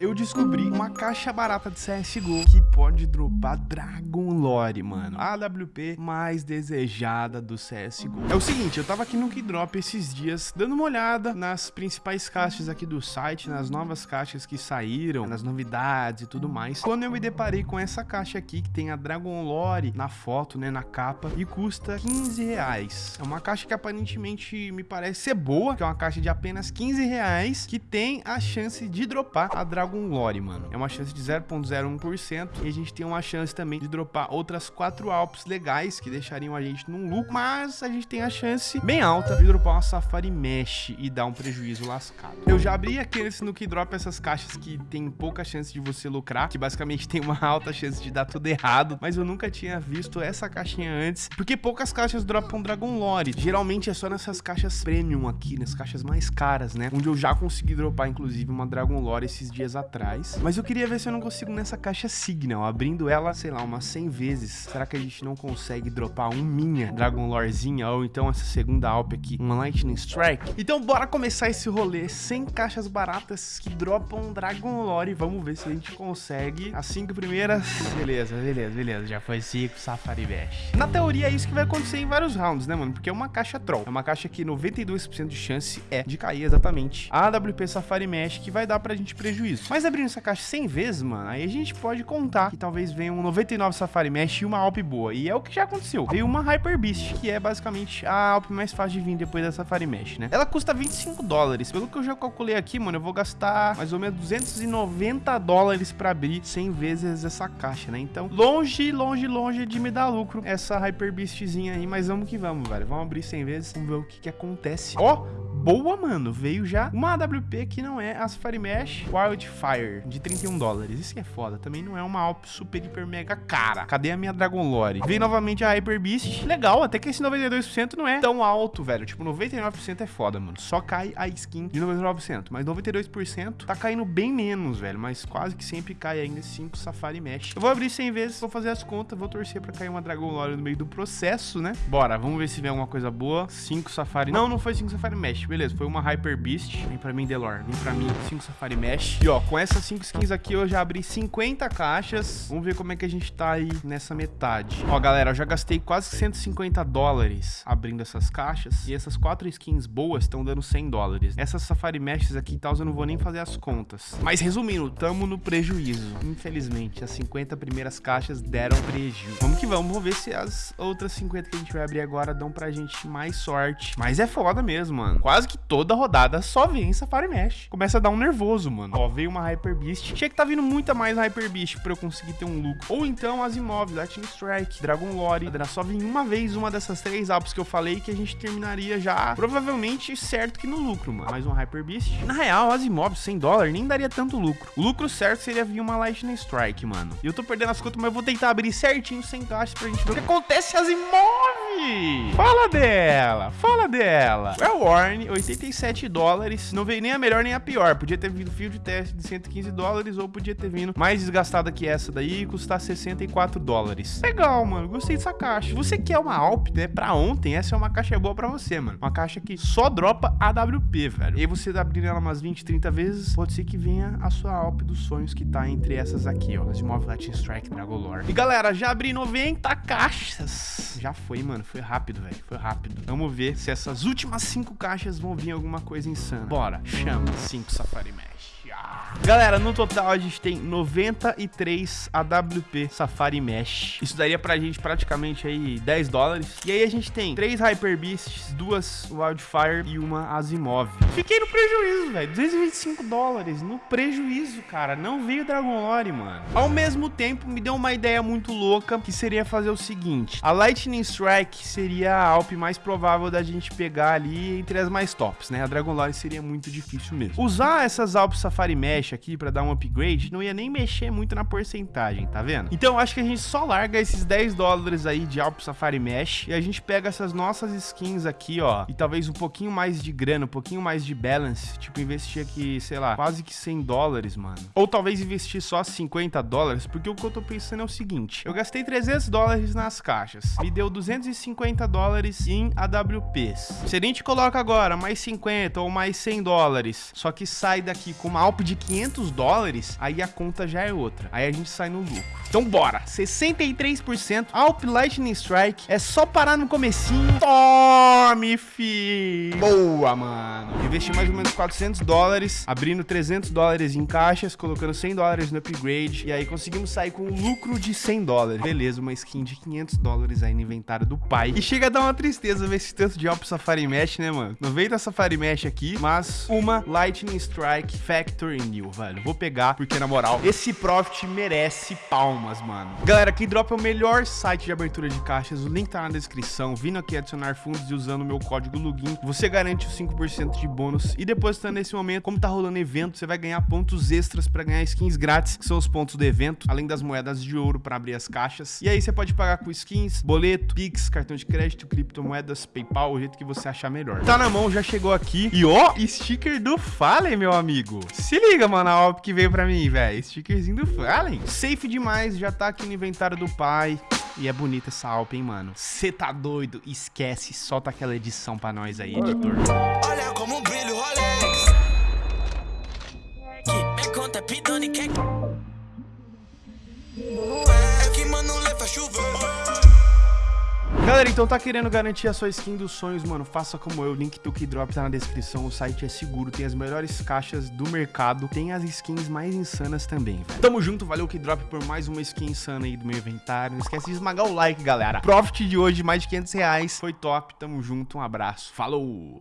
Eu descobri uma caixa barata de CSGO que pode dropar Dragon Lore, mano. A AWP mais desejada do CSGO. É o seguinte, eu tava aqui no Keydrop esses dias, dando uma olhada nas principais caixas aqui do site, nas novas caixas que saíram, nas novidades e tudo mais. Quando eu me deparei com essa caixa aqui, que tem a Dragon Lore na foto, né, na capa, e custa 15 reais. É uma caixa que aparentemente me parece ser boa, que é uma caixa de apenas 15 reais, que tem a chance de dropar a Dragon Dragon Lore, mano. É uma chance de 0.01% e a gente tem uma chance também de dropar outras 4 Alps legais que deixariam a gente num lucro, mas a gente tem a chance bem alta de dropar uma Safari Mesh e dar um prejuízo lascado. Eu já abri aqui nesse Nuke Drop essas caixas que tem pouca chance de você lucrar, que basicamente tem uma alta chance de dar tudo errado, mas eu nunca tinha visto essa caixinha antes, porque poucas caixas dropam Dragon Lore. Geralmente é só nessas caixas premium aqui, nas caixas mais caras, né? Onde eu já consegui dropar, inclusive, uma Dragon Lore esses dias atrás. Mas eu queria ver se eu não consigo nessa caixa Signal, abrindo ela, sei lá, umas 100 vezes. Será que a gente não consegue dropar um minha Dragon Lorezinha ou então essa segunda Alp aqui, uma Lightning Strike? Então bora começar esse rolê sem caixas baratas que dropam Dragon Lore. Vamos ver se a gente consegue as cinco primeiras. Beleza, beleza, beleza. Já foi cinco Safari Bash. Na teoria é isso que vai acontecer em vários rounds, né, mano? Porque é uma caixa troll. É uma caixa que 92% de chance é de cair exatamente a AWP Safari Mesh, que vai dar pra gente prejuízo. Mas abrindo essa caixa 100 vezes, mano, aí a gente pode contar que talvez venha um 99 Safari Mesh e uma Alp boa. E é o que já aconteceu. Veio uma Hyper Beast, que é basicamente a Alp mais fácil de vir depois da Safari Mesh, né? Ela custa 25 dólares. Pelo que eu já calculei aqui, mano, eu vou gastar mais ou menos 290 dólares pra abrir 100 vezes essa caixa, né? Então, longe, longe, longe de me dar lucro essa Hyper Beastzinha aí. Mas vamos que vamos, velho. Vamos abrir 100 vezes, vamos ver o que que acontece. Ó, boa, mano. Veio já uma AWP que não é a Safari Mesh Wildfire, de 31 dólares. Isso que é foda. Também não é uma Alp super, hiper, mega cara. Cadê a minha Dragon Lore? Veio novamente a Hyper Beast. Legal, até que esse 92% não é tão alto, velho. Tipo, 99% é foda, mano. Só cai a skin de 99%. Mas 92% tá caindo bem menos, velho. Mas quase que sempre cai ainda 5 Safari Mesh. Eu vou abrir 100 vezes, vou fazer as contas, vou torcer pra cair uma Dragon Lore no meio do processo, né? Bora, vamos ver se vem alguma coisa boa. 5 Safari... Não, não foi 5 Safari Mesh beleza, foi uma Hyper Beast. Vem pra mim, Delor. Vem pra mim, 5 Safari Mesh. E ó, com essas 5 skins aqui eu já abri 50 caixas. Vamos ver como é que a gente tá aí nessa metade. Ó, galera, eu já gastei quase 150 dólares abrindo essas caixas. E essas 4 skins boas estão dando 100 dólares. Essas Safari Meshes aqui e tal, eu não vou nem fazer as contas. Mas resumindo, tamo no prejuízo. Infelizmente, as 50 primeiras caixas deram prejuízo. Vamos que vamos, vamos ver se as outras 50 que a gente vai abrir agora dão pra gente mais sorte. Mas é foda mesmo, mano. Quase que toda rodada só vem Safari Mesh. Começa a dar um nervoso, mano. Ó, veio uma Hyper Beast. Tinha que tá vindo muita mais Hyper Beast pra eu conseguir ter um lucro. Ou então as imóveis, Lightning Strike, Dragon Lore. Era só vir uma vez uma dessas três apps que eu falei que a gente terminaria já provavelmente certo que no lucro, mano. Mais um Hyper Beast. Na real, as imóveis 100 dólares nem daria tanto lucro. O lucro certo seria vir uma Lightning Strike, mano. E eu tô perdendo as contas, mas eu vou tentar abrir certinho sem caixas pra gente ver o que acontece as imóveis. Fala dela, fala dela. Well, Warren, 87 dólares. Não veio nem a melhor nem a pior. Podia ter vindo fio de teste de 115 dólares ou podia ter vindo mais desgastada que essa daí e custar 64 dólares. Legal, mano. Gostei dessa caixa. Você quer uma Alp, né? Pra ontem, essa é uma caixa boa pra você, mano. Uma caixa que só dropa AWP, velho. E aí você tá abrindo ela umas 20, 30 vezes, pode ser que venha a sua Alp dos sonhos que tá entre essas aqui, ó. As imóveis Latin Strike Dragon Lore. E galera, já abri 90 caixas. Já foi, mano. Foi rápido, velho. Foi rápido. Vamos ver se essas últimas 5 caixas vão vir alguma coisa insana. Bora, chama 5 Safari Mesh. Galera, no total a gente tem 93 AWP Safari Mesh. Isso daria pra gente praticamente aí 10 dólares. E aí a gente tem 3 Hyper Beasts, duas Wildfire e uma Asimov. Fiquei no prejuízo, velho. 225 dólares no prejuízo, cara. Não veio Dragon Lore, mano. Ao mesmo tempo, me deu uma ideia muito louca, que seria fazer o seguinte. A Lightning Strike seria a Alp mais provável da gente pegar ali entre as mais tops, né? A Dragon Lore seria muito difícil mesmo. Usar essas Alp Safari Mesh aqui para dar um upgrade, não ia nem mexer muito na porcentagem, tá vendo? Então acho que a gente só larga esses 10 dólares aí de Alp Safari Mesh e a gente pega essas nossas skins aqui, ó, e talvez um pouquinho mais de grana, um pouquinho mais de balance, tipo investir aqui, sei lá, quase que 100 dólares, mano. Ou talvez investir só 50 dólares, porque o que eu tô pensando é o seguinte, eu gastei 300 dólares nas caixas, me deu 250 dólares em AWPs. Se a gente coloca agora mais 50 ou mais 100 dólares, só que sai daqui com uma Alp de 500 dólares, aí a conta já é outra. Aí a gente sai no lucro. Então bora, 63% Alp Lightning Strike, é só parar no comecinho. Tome, fi! Boa, mano. Investi mais ou menos 400 dólares, abrindo 300 dólares em caixas, colocando 100 dólares no upgrade, e aí conseguimos sair com um lucro de 100 dólares. Beleza, uma skin de 500 dólares aí no inventário do pai. E chega a dar uma tristeza ver esse tanto de Alp Safari Mesh, né, mano? Não veio da Safari Mesh aqui, mas uma Lightning Strike Factory New, velho. Vou pegar, porque na moral, esse Profit merece palmas, mano. Galera, Keydrop é o melhor site de abertura de caixas, o link tá na descrição. Vindo aqui adicionar fundos e usando o meu código login, você garante os 5% de bônus. E depositando nesse momento, como tá rolando evento, você vai ganhar pontos extras para ganhar skins grátis, que são os pontos do evento, além das moedas de ouro para abrir as caixas. E aí você pode pagar com skins, boleto, Pix, cartão de crédito, criptomoedas, PayPal, o jeito que você achar melhor. Tá na mão, já chegou aqui. E ó, sticker do Fallen, meu amigo. Se liga, mano, a OP que veio pra mim, velho. Stickerzinho do Fallen. Safe demais, já tá aqui no inventário do pai. E é bonita essa Alp, hein, mano. Cê tá doido? Esquece, solta aquela edição pra nós aí, editor. Olha como brilho Rolex. Que me conta pidone que... É que mano leva chuva. Galera, então tá querendo garantir a sua skin dos sonhos, mano? Faça como eu, o link do Keydrop tá na descrição, o site é seguro, tem as melhores caixas do mercado, tem as skins mais insanas também, velho. Tamo junto, valeu Keydrop por mais uma skin insana aí do meu inventário. Não esquece de esmagar o like, galera. Profit de hoje, mais de 500 reais, foi top, tamo junto, um abraço, falou!